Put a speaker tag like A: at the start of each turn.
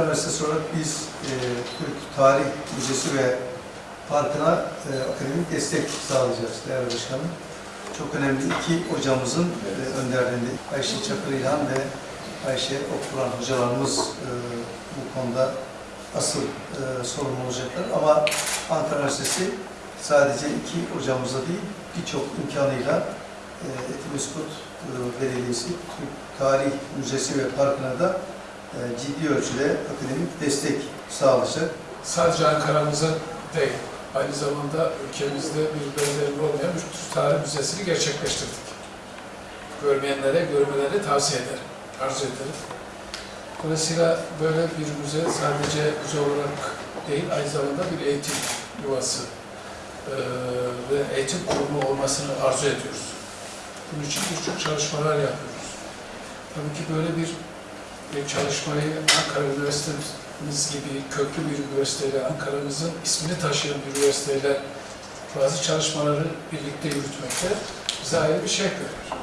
A: Üniversitesi olarak biz e, Türk Tarih Müzesi ve Parkı'na e, akademik destek sağlayacağız değerli başkanım. Çok önemli iki hocamızın e, önderliğinde Ayşe Çakır İlhan ve Ayşe Okuran hocalarımız e, bu konuda asıl e, sorumlu olacaklar. Ama Ankara Üniversitesi sadece iki hocamızla değil birçok imkanıyla e, Etimeskut e, Belediyesi, Türk Tarih Müzesi ve Parkı'na da ciddi ölçüde akademik destek sağlayacak.
B: sadece Ankara'mıza değil, aynı zamanda ülkemizde bir benzeri olmayan bir Türk Tarih Müzesi'ni gerçekleştirdik. Görmeyenlere görmelerini tavsiye ederim, arzu ederim. Dolayısıyla böyle bir müze sadece müze olarak değil, aynı zamanda bir eğitim yuvası eee, ve eğitim kurumu olmasını arzu ediyoruz. Bunun için birçok çalışmalar yapıyoruz. Tabii ki böyle bir çalışmayı Ankara Üniversitemiz gibi köklü bir üniversiteyle, Ankara'mızın ismini taşıyan bir üniversiteyle bazı çalışmaları birlikte yürütmekte bize ayrı bir şey veriyor.